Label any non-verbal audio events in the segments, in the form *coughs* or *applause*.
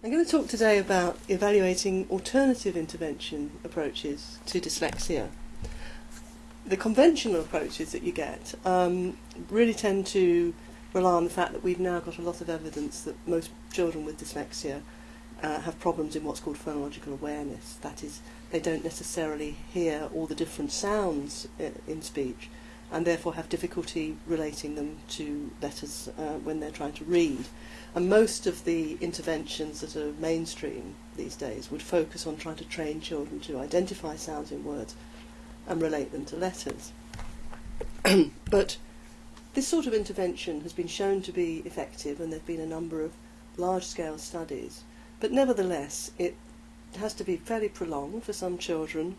I'm going to talk today about evaluating alternative intervention approaches to dyslexia. The conventional approaches that you get um, really tend to rely on the fact that we've now got a lot of evidence that most children with dyslexia uh, have problems in what's called phonological awareness. That is, they don't necessarily hear all the different sounds uh, in speech, and therefore have difficulty relating them to letters uh, when they're trying to read. And most of the interventions that are mainstream these days would focus on trying to train children to identify sounds in words and relate them to letters. *clears throat* but this sort of intervention has been shown to be effective and there have been a number of large-scale studies. But nevertheless, it has to be fairly prolonged for some children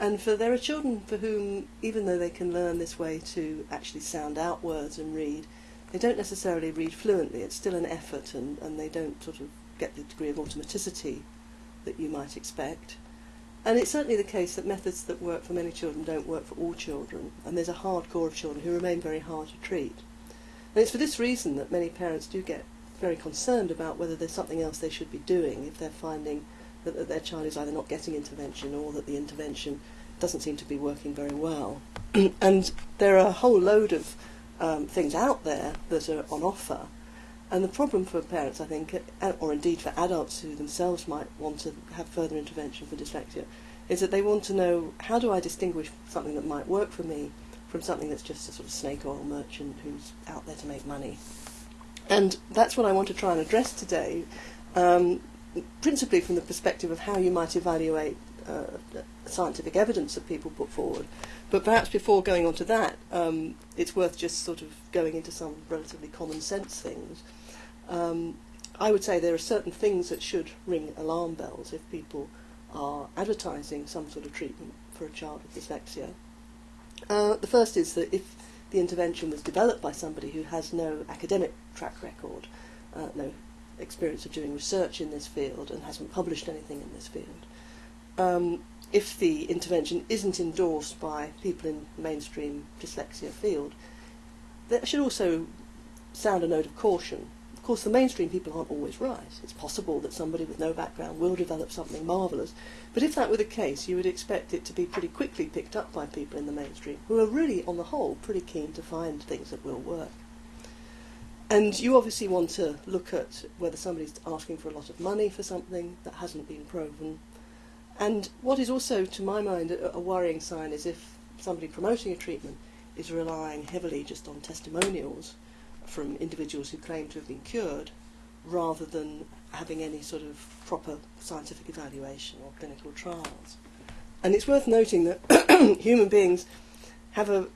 and for there are children for whom, even though they can learn this way to actually sound out words and read, they don't necessarily read fluently. It's still an effort, and, and they don't sort of get the degree of automaticity that you might expect. And it's certainly the case that methods that work for many children don't work for all children, and there's a hard core of children who remain very hard to treat. And it's for this reason that many parents do get very concerned about whether there's something else they should be doing if they're finding that, that their child is either not getting intervention or that the intervention doesn't seem to be working very well. *clears throat* and there are a whole load of um, things out there that are on offer. And the problem for parents, I think, or indeed for adults who themselves might want to have further intervention for dyslexia, is that they want to know how do I distinguish something that might work for me from something that's just a sort of snake oil merchant who's out there to make money. And that's what I want to try and address today, um, principally from the perspective of how you might evaluate uh, scientific evidence that people put forward. But perhaps before going on to that, um, it's worth just sort of going into some relatively common sense things. Um, I would say there are certain things that should ring alarm bells if people are advertising some sort of treatment for a child with dyslexia. Uh, the first is that if the intervention was developed by somebody who has no academic track record, uh, no experience of doing research in this field and hasn't published anything in this field, um, if the intervention isn't endorsed by people in mainstream dyslexia field, that should also sound a note of caution. Of course, the mainstream people aren't always right. It's possible that somebody with no background will develop something marvellous, but if that were the case, you would expect it to be pretty quickly picked up by people in the mainstream, who are really, on the whole, pretty keen to find things that will work. And you obviously want to look at whether somebody's asking for a lot of money for something that hasn't been proven, and what is also, to my mind, a, a worrying sign is if somebody promoting a treatment is relying heavily just on testimonials from individuals who claim to have been cured rather than having any sort of proper scientific evaluation or clinical trials. And it's worth noting that *clears throat* human beings have a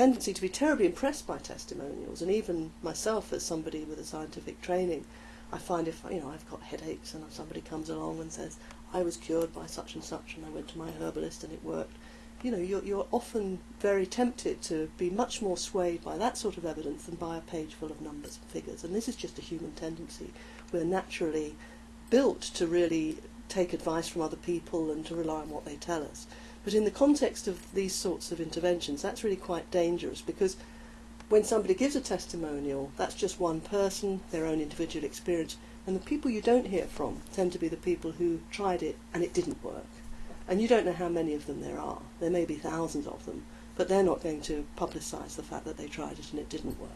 tendency to be terribly impressed by testimonials, and even myself, as somebody with a scientific training, I find if you know I've got headaches and somebody comes along and says, I was cured by such and such and I went to my herbalist and it worked. You know, you're, you're often very tempted to be much more swayed by that sort of evidence than by a page full of numbers and figures. And this is just a human tendency. We're naturally built to really take advice from other people and to rely on what they tell us. But in the context of these sorts of interventions, that's really quite dangerous because when somebody gives a testimonial, that's just one person, their own individual experience, and the people you don't hear from tend to be the people who tried it and it didn't work. And you don't know how many of them there are. There may be thousands of them, but they're not going to publicise the fact that they tried it and it didn't work.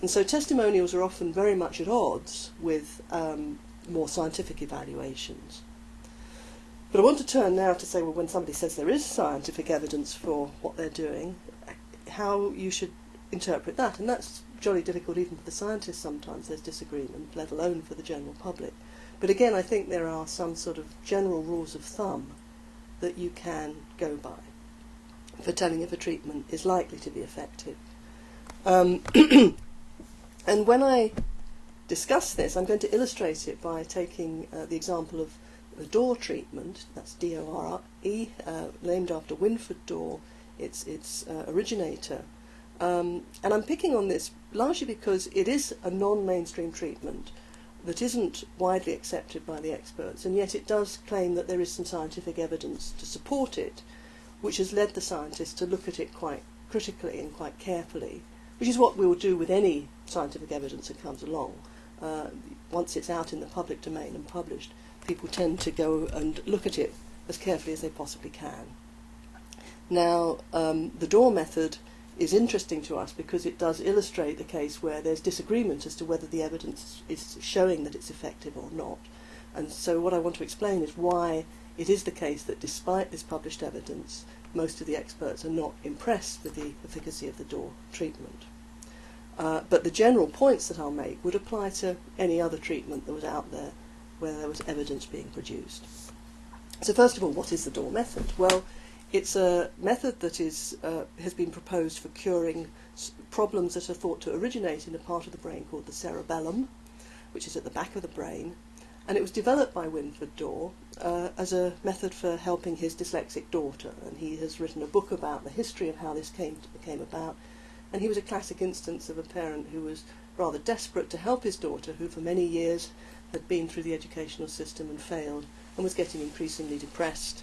And so testimonials are often very much at odds with um, more scientific evaluations. But I want to turn now to say, well, when somebody says there is scientific evidence for what they're doing, how you should interpret that. And that's jolly difficult even for the scientists sometimes, there's disagreement, let alone for the general public. But again, I think there are some sort of general rules of thumb that you can go by for telling if a treatment is likely to be effective. Um, *clears throat* and when I discuss this, I'm going to illustrate it by taking uh, the example of the Dore treatment, that's D-O-R-E, uh, named after Wynford Dore, its, its uh, originator, um, and I'm picking on this largely because it is a non-mainstream treatment that isn't widely accepted by the experts, and yet it does claim that there is some scientific evidence to support it, which has led the scientists to look at it quite critically and quite carefully, which is what we will do with any scientific evidence that comes along. uh, once it's out in the public domain and published, people tend to go and look at it as carefully as they possibly can. Now, um, the Dore method is interesting to us because it does illustrate the case where there's disagreement as to whether the evidence is showing that it's effective or not. And so what I want to explain is why it is the case that despite this published evidence, most of the experts are not impressed with the efficacy of the Dore treatment. Uh, but the general points that I'll make would apply to any other treatment that was out there where there was evidence being produced. So first of all, what is the Dore method? Well, it's a method that is, uh, has been proposed for curing problems that are thought to originate in a part of the brain called the cerebellum, which is at the back of the brain. And it was developed by Wynford Dore uh, as a method for helping his dyslexic daughter. And he has written a book about the history of how this came, to, came about. And he was a classic instance of a parent who was rather desperate to help his daughter, who for many years had been through the educational system and failed and was getting increasingly depressed.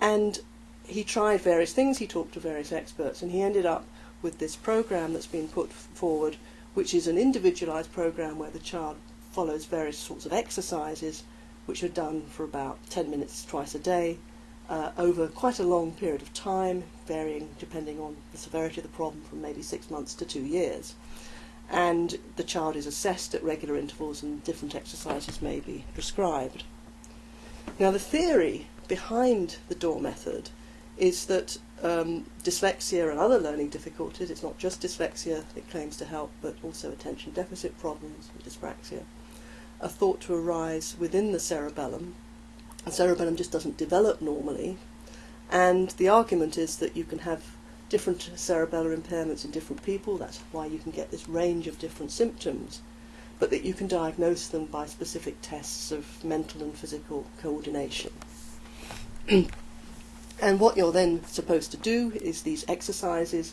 And he tried various things, he talked to various experts, and he ended up with this program that's been put forward, which is an individualized program where the child follows various sorts of exercises, which are done for about 10 minutes twice a day, uh, over quite a long period of time, varying depending on the severity of the problem from maybe six months to two years. And the child is assessed at regular intervals and different exercises may be prescribed. Now the theory behind the Dore method is that um, dyslexia and other learning difficulties, it's not just dyslexia it claims to help, but also attention deficit problems and dyspraxia, are thought to arise within the cerebellum. The cerebellum just doesn't develop normally, and the argument is that you can have different cerebellar impairments in different people, that's why you can get this range of different symptoms, but that you can diagnose them by specific tests of mental and physical coordination. *clears throat* And what you're then supposed to do is these exercises,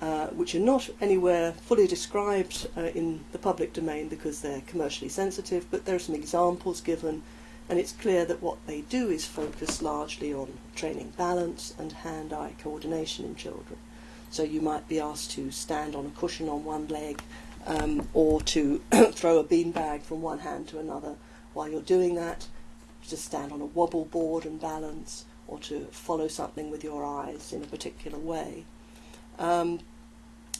uh, which are not anywhere fully described uh, in the public domain because they're commercially sensitive, but there are some examples given, and it's clear that what they do is focus largely on training balance and hand-eye coordination in children. So you might be asked to stand on a cushion on one leg um, or to *coughs* throw a beanbag from one hand to another. While you're doing that, just stand on a wobble board and balance, or to follow something with your eyes in a particular way. Um,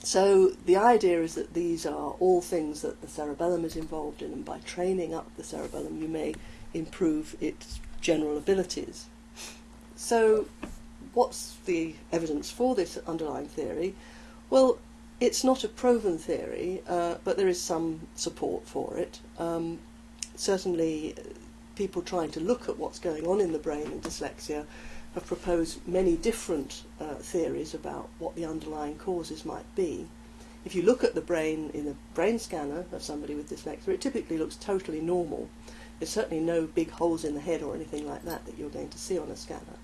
so the idea is that these are all things that the cerebellum is involved in, and by training up the cerebellum, you may improve its general abilities. So, what's the evidence for this underlying theory? Well, it's not a proven theory, uh, but there is some support for it. Um, certainly, people trying to look at what's going on in the brain in dyslexia have proposed many different uh, theories about what the underlying causes might be. If you look at the brain in a brain scanner of somebody with dyslexia, it typically looks totally normal. There's certainly no big holes in the head or anything like that that you're going to see on a scanner.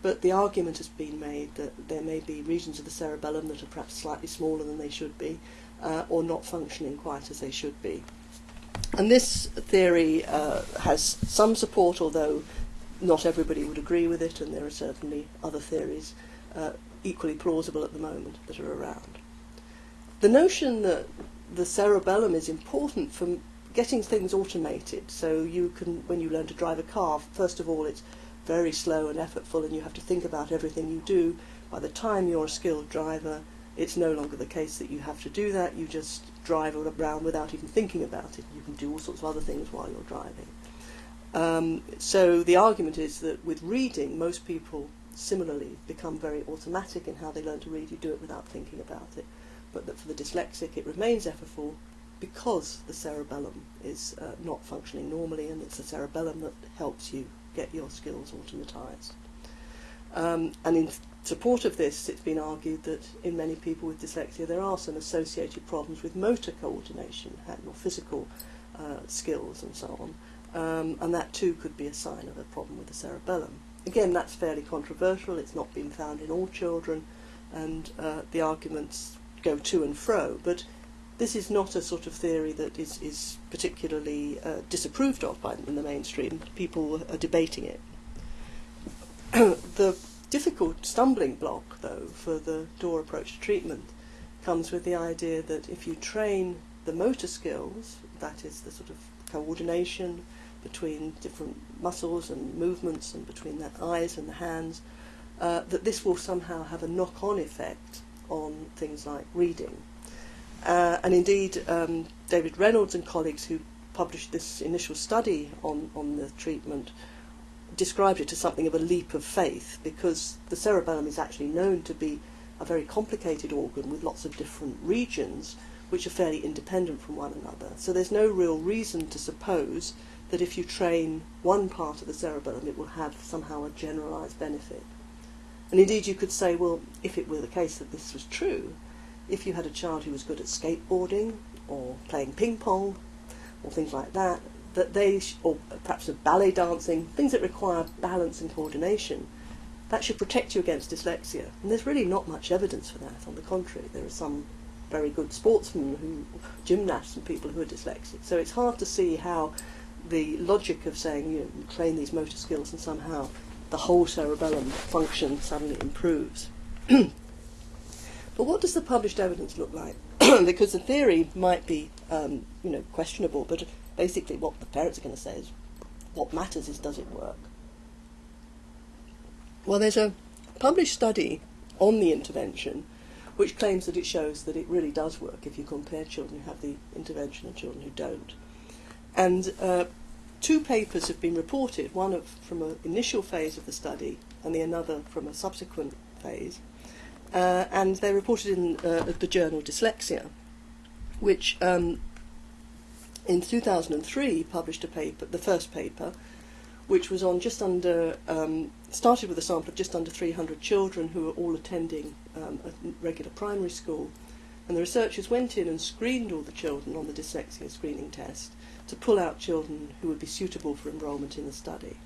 But the argument has been made that there may be regions of the cerebellum that are perhaps slightly smaller than they should be, uh, or not functioning quite as they should be. And this theory uh, has some support, although not everybody would agree with it, and there are certainly other theories uh, equally plausible at the moment that are around. The notion that the cerebellum is important for getting things automated, so you can, when you learn to drive a car, first of all, it's very slow and effortful, and you have to think about everything you do. By the time you're a skilled driver, it's no longer the case that you have to do that. You just drive around without even thinking about it. You can do all sorts of other things while you're driving. Um, so the argument is that with reading, most people similarly become very automatic in how they learn to read. You do it without thinking about it. But that for the dyslexic, it remains effortful because the cerebellum is uh, not functioning normally, and it's the cerebellum that helps you get your skills automatized. Um, and in support of this, it's been argued that in many people with dyslexia there are some associated problems with motor coordination or physical uh, skills and so on, um, and that too could be a sign of a problem with the cerebellum. Again, that's fairly controversial, it's not been found in all children, and uh, the arguments go to and fro, but this is not a sort of theory that is, is particularly uh, disapproved of by in the mainstream. People are debating it. *clears throat* the difficult stumbling block, though, for the Dore approach to treatment comes with the idea that if you train the motor skills, that is the sort of coordination between different muscles and movements and between the eyes and the hands, uh, that this will somehow have a knock-on effect on things like reading. Uh, and indeed, um, David Reynolds and colleagues who published this initial study on, on the treatment described it as something of a leap of faith because the cerebellum is actually known to be a very complicated organ with lots of different regions which are fairly independent from one another. So there's no real reason to suppose that if you train one part of the cerebellum it will have somehow a generalized benefit. And indeed you could say, well, if it were the case that this was true, if you had a child who was good at skateboarding or playing ping pong or things like that, that they, or perhaps ballet dancing, things that require balance and coordination, that should protect you against dyslexia. And there's really not much evidence for that. On the contrary, there are some very good sportsmen who, gymnasts and people who are dyslexic. So it's hard to see how the logic of saying you, know, you train these motor skills and somehow the whole cerebellum function suddenly improves. *clears throat* but what does the published evidence look like? *clears throat* because the theory might be, um, you know, questionable, but basically what the parents are going to say is, what matters is does it work? Well, there's a published study on the intervention which claims that it shows that it really does work if you compare children who have the intervention and children who don't. And uh, two papers have been reported, one of, from an initial phase of the study and the another from a subsequent phase. Uh, and they're reported in uh, the journal Dyslexia, which um, in 2003 published a paper, the first paper, which was on just under, um, started with a sample of just under 300 children who were all attending um, a regular primary school. And the researchers went in and screened all the children on the dyslexia screening test to pull out children who would be suitable for enrolment in the study.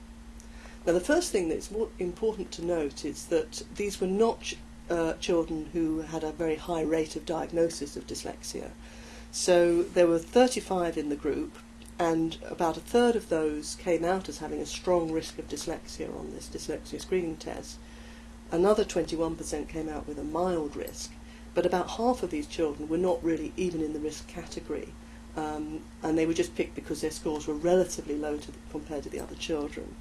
Now, the first thing that's more important to note is that these were not uh, children who had a very high rate of diagnosis of dyslexia. So there were 35 in the group, and about a third of those came out as having a strong risk of dyslexia on this dyslexia screening test. Another 21% came out with a mild risk, but about half of these children were not really even in the risk category, um, and they were just picked because their scores were relatively low to the, compared to the other children.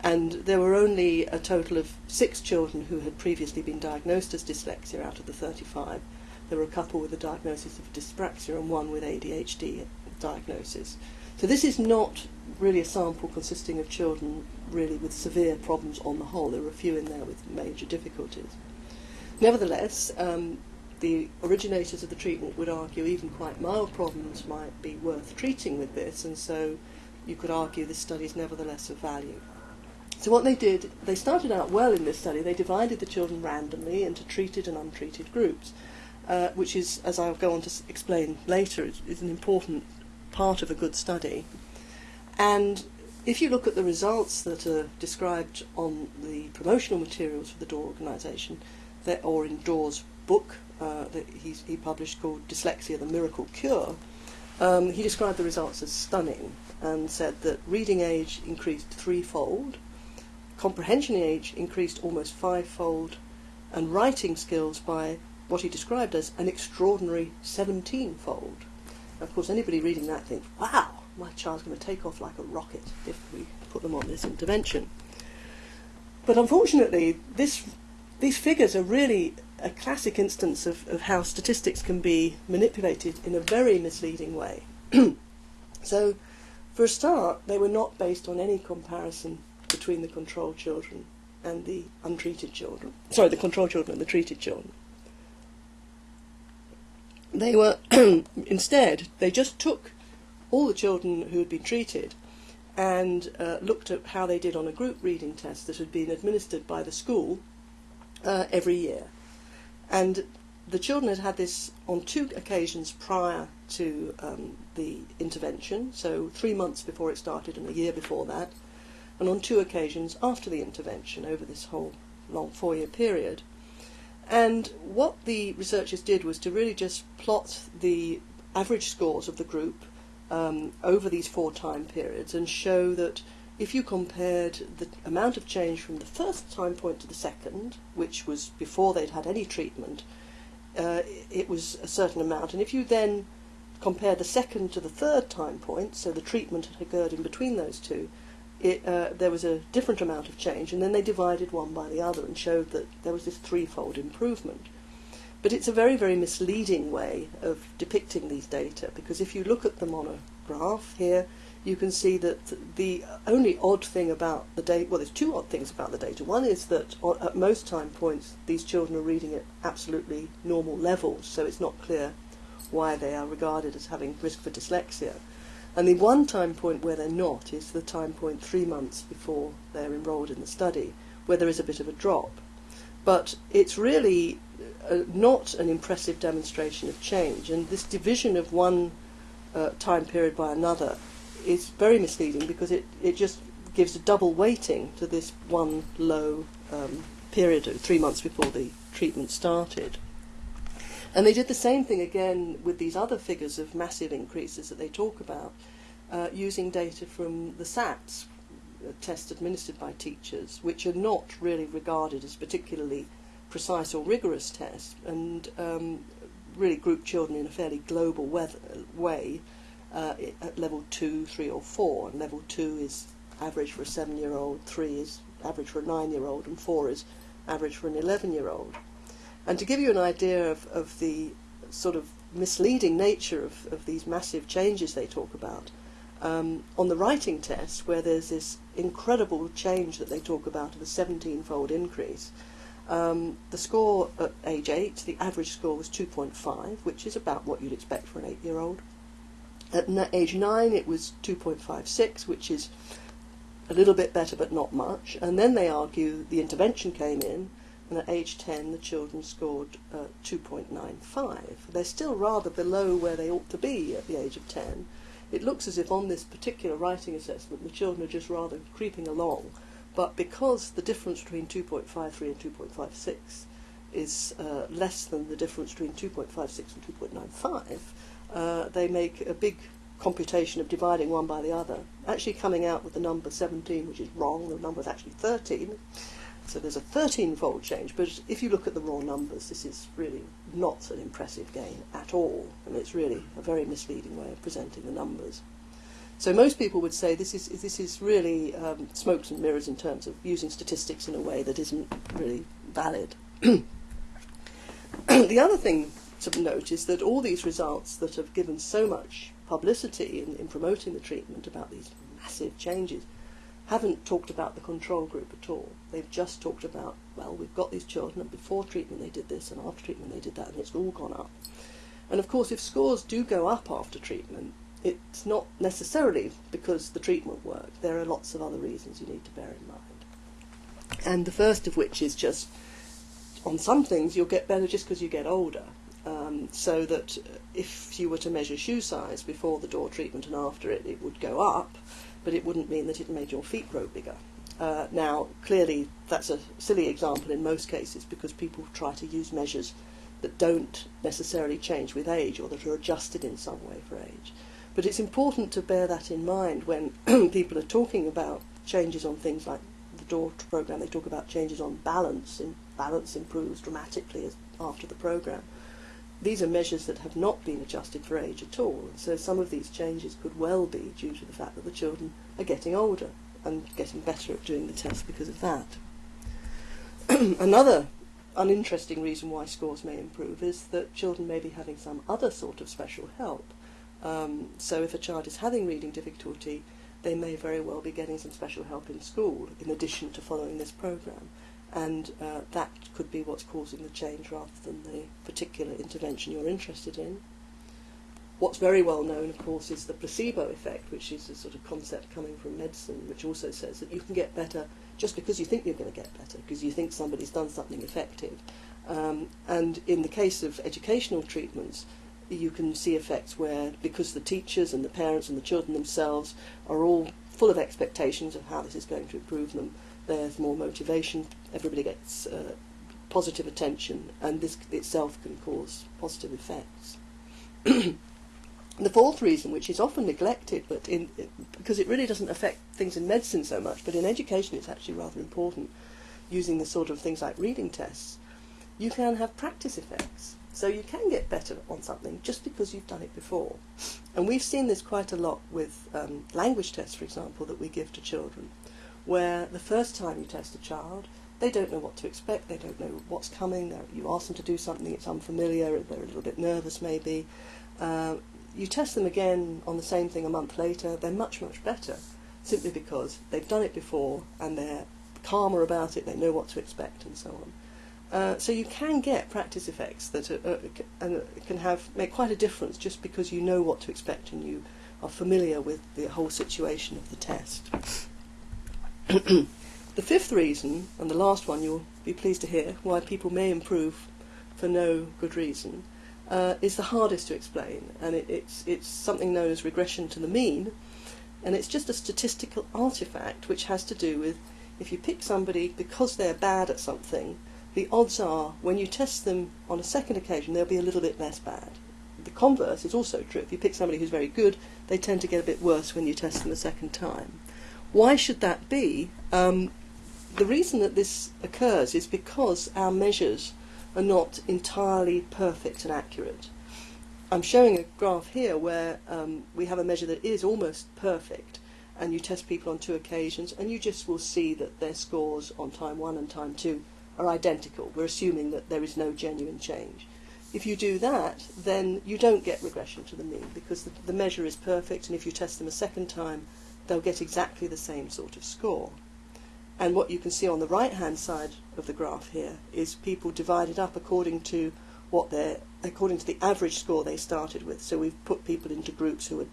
And there were only a total of six children who had previously been diagnosed as dyslexia out of the 35. There were a couple with a diagnosis of dyspraxia and one with ADHD diagnosis. So this is not really a sample consisting of children really with severe problems on the whole. There were a few in there with major difficulties. Nevertheless, um, the originators of the treatment would argue even quite mild problems might be worth treating with this, and so you could argue this study is nevertheless of value. So what they did, they started out well in this study. They divided the children randomly into treated and untreated groups, uh, which is, as I'll go on to explain later, is, is an important part of a good study. And if you look at the results that are described on the promotional materials for the Dore organisation, that, or in Dore's book uh, that he's, he published called Dyslexia, the Miracle Cure, um, he described the results as stunning and said that reading age increased threefold, comprehension age increased almost fivefold, and writing skills by what he described as an extraordinary 17-fold. Of course, anybody reading that thinks, wow, my child's going to take off like a rocket if we put them on this intervention. But unfortunately, this, these figures are really a classic instance of, of how statistics can be manipulated in a very misleading way. *clears throat* so, for a start, they were not based on any comparison between the control children and the untreated children. Sorry, the control children and the treated children. They were, *clears throat* instead, they just took all the children who had been treated and uh, looked at how they did on a group reading test that had been administered by the school uh, every year. And the children had had this on two occasions prior to um, the intervention, so three months before it started and a year before that, and on two occasions after the intervention over this whole long four year period. And what the researchers did was to really just plot the average scores of the group um, over these four time periods and show that if you compared the amount of change from the first time point to the second, which was before they'd had any treatment, uh, it was a certain amount. And if you then compare the second to the third time point, so the treatment had occurred in between those two, it, uh, there was a different amount of change, and then they divided one by the other and showed that there was this threefold improvement. But it's a very, very misleading way of depicting these data because if you look at them on a graph here, you can see that the only odd thing about the data, well, there's two odd things about the data. One is that at most time points, these children are reading at absolutely normal levels, so it's not clear why they are regarded as having risk for dyslexia. And the one time point where they're not is the time point three months before they're enrolled in the study, where there is a bit of a drop. But it's really uh, not an impressive demonstration of change, and this division of one uh, time period by another is very misleading because it, it just gives a double weighting to this one low um, period, three months before the treatment started. And they did the same thing again with these other figures of massive increases that they talk about, uh, using data from the SATs, tests administered by teachers, which are not really regarded as particularly precise or rigorous tests, and um, really group children in a fairly global way uh, at level 2, 3 or 4. And level 2 is average for a 7-year-old, 3 is average for a 9-year-old, and 4 is average for an 11-year-old. And to give you an idea of, of the sort of misleading nature of, of these massive changes they talk about, um, on the writing test, where there's this incredible change that they talk about of a 17-fold increase, um, the score at age 8, the average score was 2.5, which is about what you'd expect for an 8-year-old. At age 9 it was 2.56, which is a little bit better but not much. And then they argue the intervention came in, and at age 10 the children scored uh, 2.95. They're still rather below where they ought to be at the age of 10. It looks as if on this particular writing assessment the children are just rather creeping along, but because the difference between 2.53 and 2.56 is uh, less than the difference between 2.56 and 2.95, uh, they make a big computation of dividing one by the other, actually coming out with the number 17, which is wrong. The number is actually 13. So there's a 13-fold change, but if you look at the raw numbers, this is really not an impressive gain at all, and it's really a very misleading way of presenting the numbers. So most people would say this is this is really um, smokes and mirrors in terms of using statistics in a way that isn't really valid. *clears throat* the other thing to note is that all these results that have given so much publicity in, in promoting the treatment about these massive changes haven't talked about the control group at all. They've just talked about, well, we've got these children, and before treatment they did this, and after treatment they did that, and it's all gone up. And of course, if scores do go up after treatment, it's not necessarily because the treatment worked. There are lots of other reasons you need to bear in mind. And the first of which is just, on some things, you'll get better just because you get older. Um, so that if you were to measure shoe size before the Dore treatment and after it, it would go up, but it wouldn't mean that it made your feet grow bigger. Uh, now, clearly, that's a silly example in most cases because people try to use measures that don't necessarily change with age or that are adjusted in some way for age. But it's important to bear that in mind when *clears throat* people are talking about changes on things like the Dore program. They talk about changes on balance, and balance improves dramatically after the program these are measures that have not been adjusted for age at all. So some of these changes could well be due to the fact that the children are getting older and getting better at doing the test because of that. *clears throat* Another uninteresting reason why scores may improve is that children may be having some other sort of special help. Um, so if a child is having reading difficulty, they may very well be getting some special help in school in addition to following this program and uh, that could be what's causing the change rather than the particular intervention you're interested in. What's very well known, of course, is the placebo effect, which is a sort of concept coming from medicine, which also says that you can get better just because you think you're going to get better, because you think somebody's done something effective. Um, and in the case of educational treatments, you can see effects where, because the teachers and the parents and the children themselves are all full of expectations of how this is going to improve them, there's more motivation, everybody gets uh, positive attention, and this itself can cause positive effects. *clears throat* the fourth reason, which is often neglected, but in, because it really doesn't affect things in medicine so much, but in education it's actually rather important, using the sort of things like reading tests, you can have practice effects. So you can get better on something just because you've done it before. And we've seen this quite a lot with um, language tests, for example, that we give to children, where the first time you test a child, they don't know what to expect, they don't know what's coming, you ask them to do something, it's unfamiliar, they're a little bit nervous maybe. Uh, you test them again on the same thing a month later, they're much, much better, simply because they've done it before and they're calmer about it, they know what to expect and so on. Uh, so you can get practice effects that are, uh, can have make quite a difference just because you know what to expect and you are familiar with the whole situation of the test. *coughs* the fifth reason, and the last one you'll be pleased to hear, why people may improve for no good reason, uh, is the hardest to explain, and it, it's, it's something known as regression to the mean, and it's just a statistical artifact which has to do with if you pick somebody because they're bad at something, the odds are when you test them on a second occasion, they'll be a little bit less bad. The converse is also true. If you pick somebody who's very good, they tend to get a bit worse when you test them a second time. Why should that be? Um, the reason that this occurs is because our measures are not entirely perfect and accurate. I'm showing a graph here where um, we have a measure that is almost perfect, and you test people on two occasions, and you just will see that their scores on time one and time two are identical. We're assuming that there is no genuine change. If you do that, then you don't get regression to the mean because the, the measure is perfect, and if you test them a second time, they'll get exactly the same sort of score. And what you can see on the right hand side of the graph here is people divided up according to what their according to the average score they started with. So we've put people into groups who were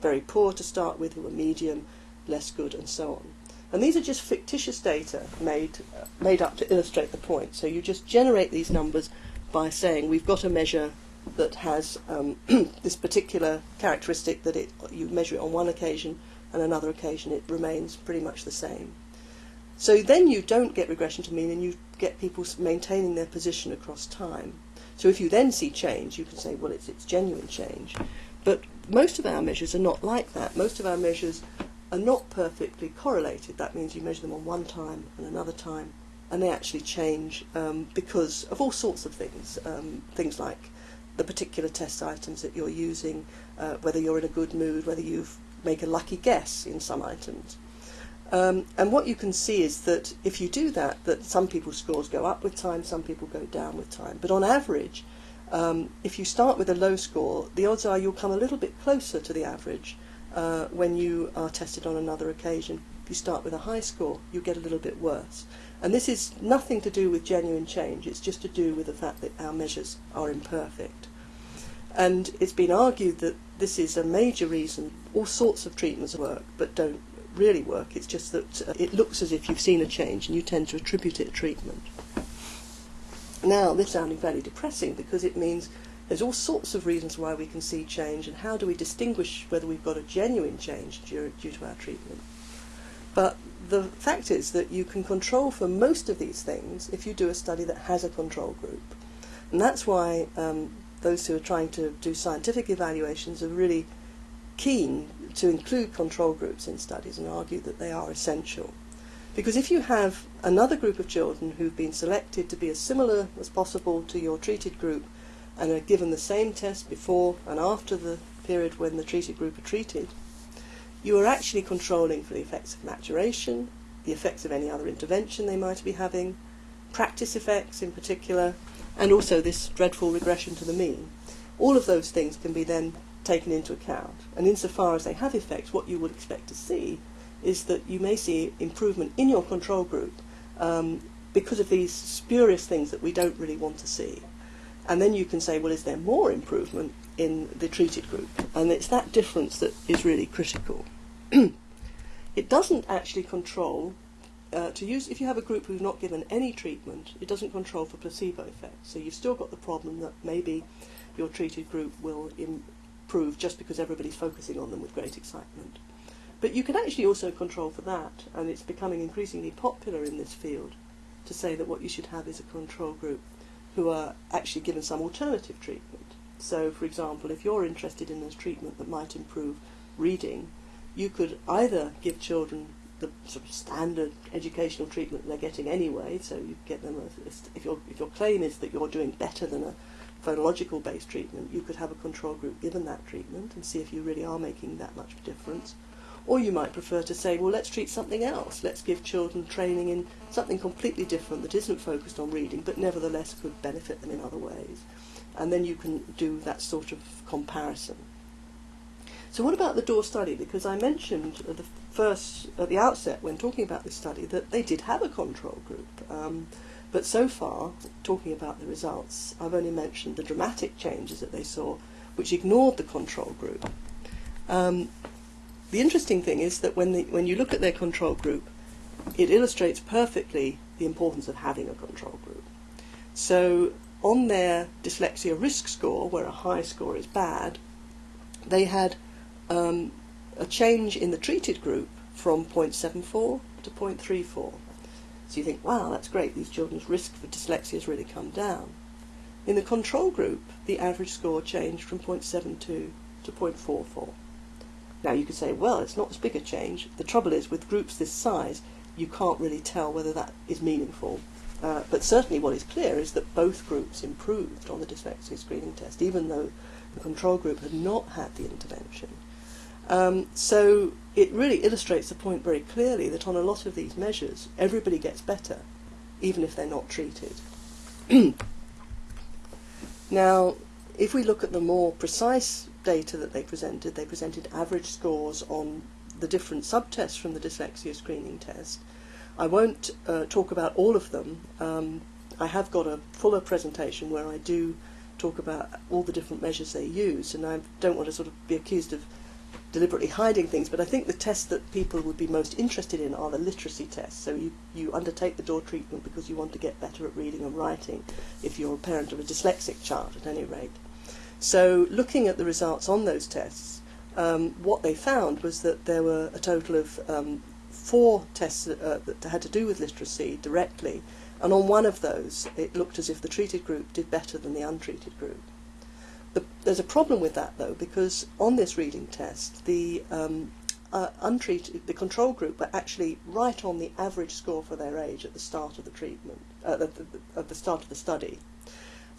very poor to start with, who were medium, less good, and so on. And these are just fictitious data made, uh, made up to illustrate the point. So you just generate these numbers by saying we've got a measure that has um, *clears throat* this particular characteristic that it, you measure it on one occasion and another occasion it remains pretty much the same. So then you don't get regression to mean and you get people maintaining their position across time. So if you then see change, you can say, well, it's, it's genuine change. But most of our measures are not like that. Most of our measures are not perfectly correlated. That means you measure them on one time and another time, and they actually change um, because of all sorts of things. Um, things like the particular test items that you're using, uh, whether you're in a good mood, whether you make a lucky guess in some items. Um, and what you can see is that if you do that, that some people's scores go up with time, some people go down with time. But on average, um, if you start with a low score, the odds are you'll come a little bit closer to the average uh, when you are tested on another occasion. If you start with a high score, you get a little bit worse. And this is nothing to do with genuine change, it's just to do with the fact that our measures are imperfect. And it's been argued that this is a major reason all sorts of treatments work but don't really work. It's just that uh, it looks as if you've seen a change and you tend to attribute it to treatment. Now, this is sounding fairly depressing because it means there's all sorts of reasons why we can see change, and how do we distinguish whether we've got a genuine change due, due to our treatment? But the fact is that you can control for most of these things if you do a study that has a control group. And that's why um, those who are trying to do scientific evaluations are really keen to include control groups in studies and argue that they are essential. Because if you have another group of children who've been selected to be as similar as possible to your treated group and are given the same test before and after the period when the treated group are treated, you are actually controlling for the effects of maturation, the effects of any other intervention they might be having, practice effects in particular, and also this dreadful regression to the mean. All of those things can be then taken into account. And insofar as they have effects, what you would expect to see is that you may see improvement in your control group um, because of these spurious things that we don't really want to see. And then you can say, well, is there more improvement in the treated group? And it's that difference that is really critical. *clears throat* it doesn't actually control, uh, to use, if you have a group who's not given any treatment, it doesn't control for placebo effects. So you've still got the problem that maybe your treated group will improve just because everybody's focusing on them with great excitement. But you can actually also control for that, and it's becoming increasingly popular in this field to say that what you should have is a control group who are actually given some alternative treatment. So, for example, if you're interested in a treatment that might improve reading, you could either give children the sort of standard educational treatment they're getting anyway, so you get them, a, if, your, if your claim is that you're doing better than a phonological based treatment, you could have a control group given that treatment and see if you really are making that much difference. Or you might prefer to say, well, let's treat something else. Let's give children training in something completely different that isn't focused on reading, but nevertheless could benefit them in other ways. And then you can do that sort of comparison. So what about the Dore study? Because I mentioned at the first, at the outset when talking about this study, that they did have a control group. Um, but so far, talking about the results, I've only mentioned the dramatic changes that they saw, which ignored the control group. Um, the interesting thing is that when, the, when you look at their control group, it illustrates perfectly the importance of having a control group. So on their dyslexia risk score, where a high score is bad, they had um, a change in the treated group from 0.74 to 0.34. So you think, wow, that's great, these children's risk for dyslexia has really come down. In the control group, the average score changed from 0.72 to 0.44. Now you could say, well, it's not as big a change. The trouble is, with groups this size, you can't really tell whether that is meaningful. Uh, but certainly what is clear is that both groups improved on the dyslexia screening test, even though the control group had not had the intervention. Um, so it really illustrates the point very clearly that on a lot of these measures, everybody gets better, even if they're not treated. *clears throat* now, if we look at the more precise data that they presented, they presented average scores on the different subtests from the dyslexia screening test. I won't uh, talk about all of them. Um, I have got a fuller presentation where I do talk about all the different measures they use, and I don't want to sort of be accused of deliberately hiding things, but I think the tests that people would be most interested in are the literacy tests. So you, you undertake the Dore treatment because you want to get better at reading and writing, if you're a parent of a dyslexic child at any rate. So looking at the results on those tests, um, what they found was that there were a total of um, four tests uh, that had to do with literacy directly, and on one of those it looked as if the treated group did better than the untreated group. The, there's a problem with that though, because on this reading test, the um, uh, untreated, the control group were actually right on the average score for their age at the start of the treatment, uh, at, the, at the start of the study.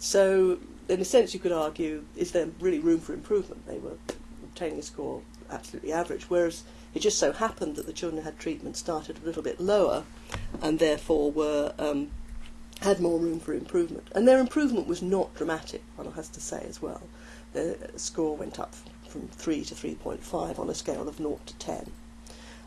So, in a sense, you could argue, is there really room for improvement? They were obtaining a score absolutely average, whereas it just so happened that the children who had treatment started a little bit lower, and therefore were um, had more room for improvement. And their improvement was not dramatic, one has to say as well. The score went up from 3 to 3.5 on a scale of 0 to 10.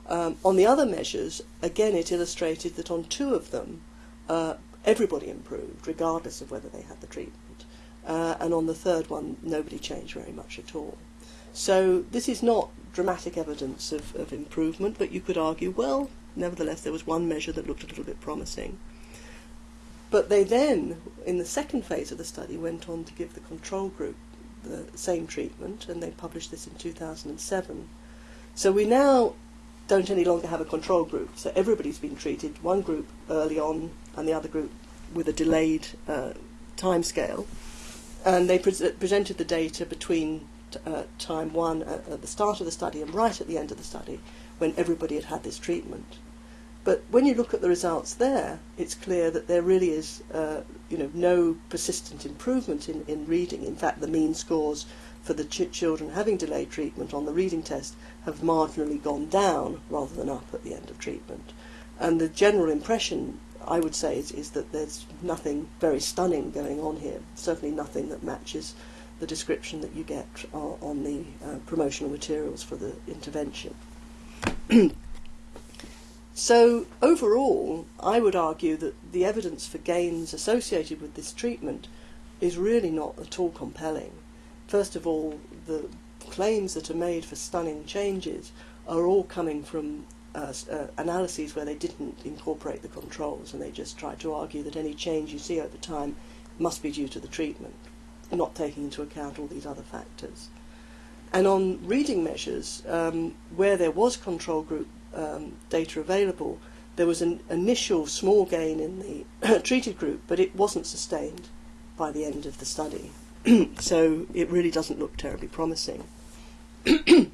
Um, on the other measures, again, it illustrated that on two of them, uh, everybody improved, regardless of whether they had the treatment. Uh, and on the third one, nobody changed very much at all. So this is not dramatic evidence of, of improvement, but you could argue, well, nevertheless, there was one measure that looked a little bit promising. But they then, in the second phase of the study, went on to give the control group the same treatment, and they published this in 2007. So we now don't any longer have a control group. So everybody's been treated, one group early on and the other group with a delayed uh, time scale. And they pre presented the data between uh, time one at, at the start of the study and right at the end of the study when everybody had had this treatment. But when you look at the results there, it's clear that there really is, uh, you know, no persistent improvement in, in reading. In fact, the mean scores for the ch children having delayed treatment on the reading test have marginally gone down rather than up at the end of treatment. And the general impression, I would say, is, is that there's nothing very stunning going on here. Certainly nothing that matches the description that you get uh, on the uh, promotional materials for the intervention. *clears throat* So, overall, I would argue that the evidence for gains associated with this treatment is really not at all compelling. First of all, the claims that are made for stunning changes are all coming from uh, uh, analyses where they didn't incorporate the controls and they just tried to argue that any change you see over time must be due to the treatment, not taking into account all these other factors. And on reading measures, um, where there was control group um, data available, there was an initial small gain in the *coughs* treated group, but it wasn't sustained by the end of the study. *coughs* so it really doesn't look terribly promising. *coughs*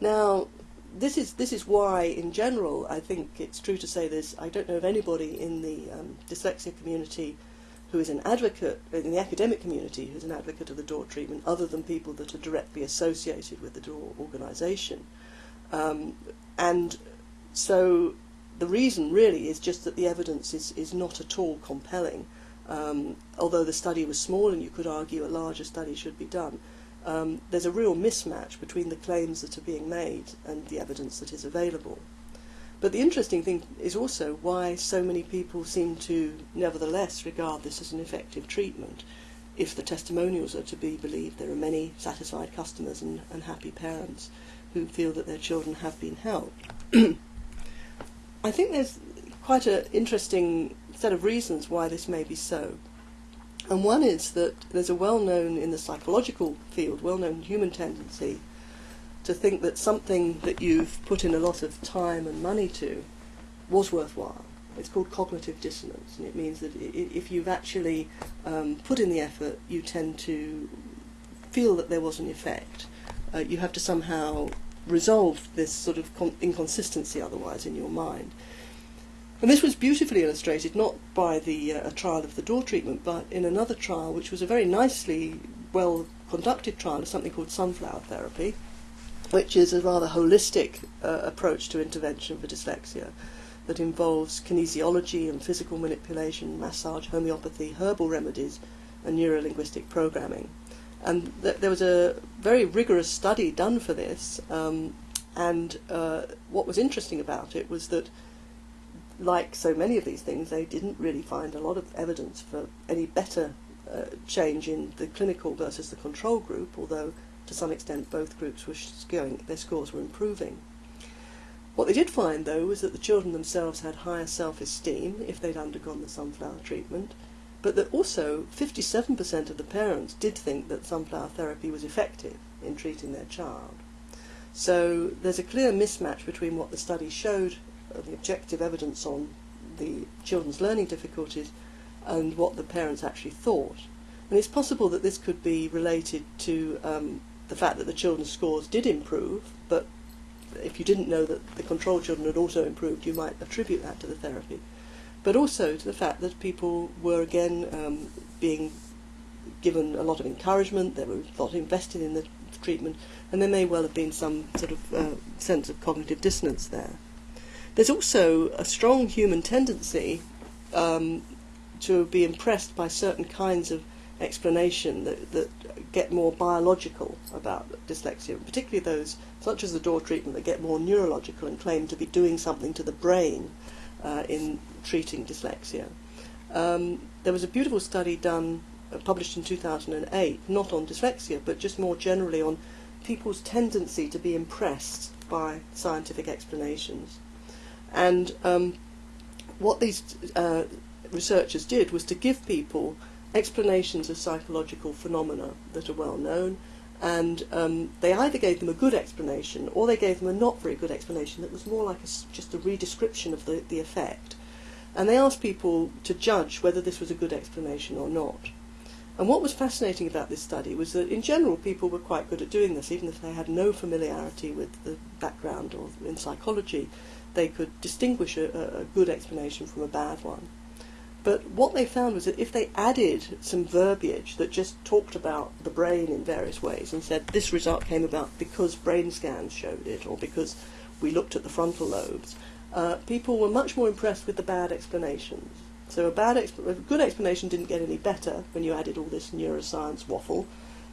now, this is this is why, in general, I think it's true to say this. I don't know of anybody in the um, dyslexia community who is an advocate in the academic community, who's an advocate of the Dore treatment, other than people that are directly associated with the Dore organisation. Um, and so the reason really is just that the evidence is, is not at all compelling. Um, although the study was small and you could argue a larger study should be done, um, there's a real mismatch between the claims that are being made and the evidence that is available. But the interesting thing is also why so many people seem to nevertheless regard this as an effective treatment. If the testimonials are to be believed, there are many satisfied customers and, and happy parents who feel that their children have been helped. *clears throat* I think there's quite an interesting set of reasons why this may be so. And one is that there's a well known, in the psychological field, well known human tendency to think that something that you've put in a lot of time and money to was worthwhile. It's called cognitive dissonance, and it means that if you've actually um, put in the effort, you tend to feel that there was an effect. Uh, you have to somehow resolve this sort of inconsistency otherwise in your mind. And this was beautifully illustrated not by the uh, trial of the Dore treatment, but in another trial, which was a very nicely well conducted trial of something called sunflower therapy, which is a rather holistic uh, approach to intervention for dyslexia that involves kinesiology and physical manipulation, massage, homeopathy, herbal remedies, and neurolinguistic programming. And th- there was a very rigorous study done for this, um, and uh, what was interesting about it was that, like so many of these things, they didn't really find a lot of evidence for any better uh, change in the clinical versus the control group, although to some extent both groups were going, their scores were improving. What they did find, though, was that the children themselves had higher self-esteem if they'd undergone the sunflower treatment, but that also 57% of the parents did think that sunflower therapy was effective in treating their child. So there's a clear mismatch between what the study showed, the objective evidence on the children's learning difficulties, and what the parents actually thought. And it's possible that this could be related to um, the fact that the children's scores did improve, but if you didn't know that the control children had also improved, you might attribute that to the therapy. But also to the fact that people were again um, being given a lot of encouragement, they were lot invested in the treatment, and there may well have been some sort of uh, sense of cognitive dissonance there. There's also a strong human tendency um, to be impressed by certain kinds of explanation that, that get more biological about dyslexia, particularly those, such as the Dore treatment, that get more neurological and claim to be doing something to the brain uh, in treating dyslexia. Um, there was a beautiful study done, uh, published in 2008, not on dyslexia, but just more generally on people's tendency to be impressed by scientific explanations. And um, what these uh, researchers did was to give people explanations of psychological phenomena that are well known, and um, they either gave them a good explanation or they gave them a not very good explanation that was more like a, just a redescription of the, the effect. And they asked people to judge whether this was a good explanation or not. And what was fascinating about this study was that in general people were quite good at doing this, even if they had no familiarity with the background or in psychology, they could distinguish a, a good explanation from a bad one. But what they found was that if they added some verbiage that just talked about the brain in various ways and said this result came about because brain scans showed it or because we looked at the frontal lobes, uh, people were much more impressed with the bad explanations. So a bad, exp- a good explanation didn't get any better when you added all this neuroscience waffle,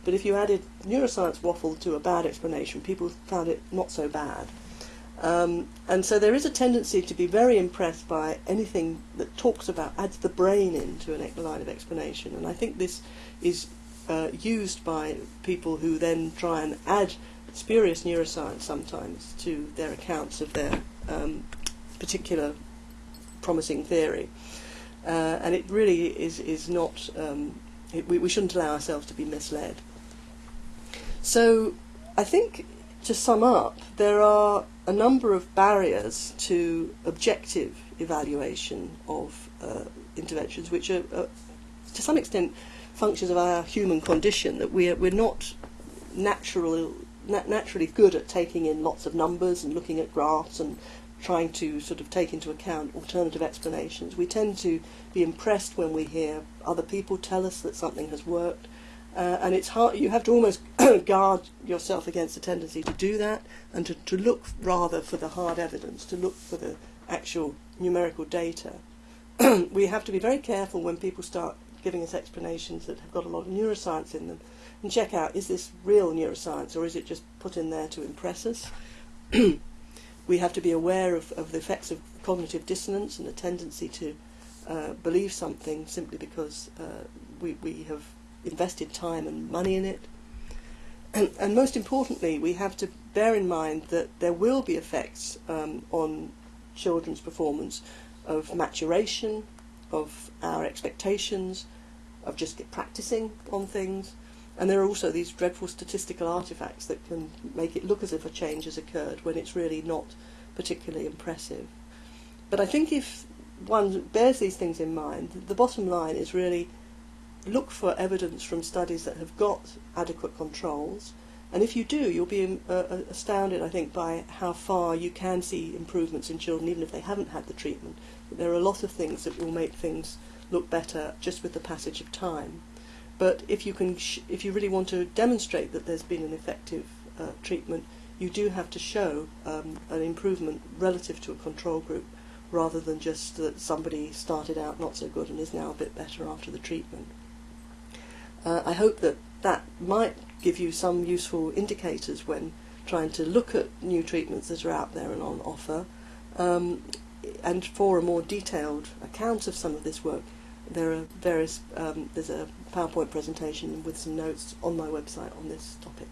but if you added neuroscience waffle to a bad explanation, people found it not so bad. Um, and so there is a tendency to be very impressed by anything that talks about, adds the brain into a line of explanation. And I think this is uh, used by people who then try and add spurious neuroscience sometimes to their accounts of their um, particular promising theory. Uh, and it really is, is not, um, it, we, we shouldn't allow ourselves to be misled. So I think to sum up, there are a number of barriers to objective evaluation of uh, interventions, which are, uh, to some extent, functions of our human condition, that we're, we're not natural, na- naturally good at taking in lots of numbers and looking at graphs and trying to sort of take into account alternative explanations. We tend to be impressed when we hear other people tell us that something has worked, uh, and it's hard. You have to almost *coughs* guard yourself against the tendency to do that, and to, to look rather for the hard evidence, to look for the actual numerical data. *coughs* we have to be very careful when people start giving us explanations that have got a lot of neuroscience in them, and check out is this real neuroscience or is it just put in there to impress us. *coughs* we have to be aware of, of the effects of cognitive dissonance and the tendency to uh, believe something simply because uh, we, we have invested time and money in it. And, and, most importantly, we have to bear in mind that there will be effects um, on children's performance of maturation, of our expectations, of just practicing on things. And there are also these dreadful statistical artifacts that can make it look as if a change has occurred when it's really not particularly impressive. But I think if one bears these things in mind, the bottom line is really look for evidence from studies that have got adequate controls. And if you do, you'll be uh, astounded, I think, by how far you can see improvements in children, even if they haven't had the treatment. But There are a lot of things that will make things look better just with the passage of time. But if you can, if you really want to demonstrate that there's been an effective uh, treatment, you do have to show um, an improvement relative to a control group, rather than just that somebody started out not so good and is now a bit better after the treatment. Uh, I hope that that might give you some useful indicators when trying to look at new treatments that are out there and on offer. Um, and for a more detailed account of some of this work, there are various, um, there's a PowerPoint presentation with some notes on my website on this topic.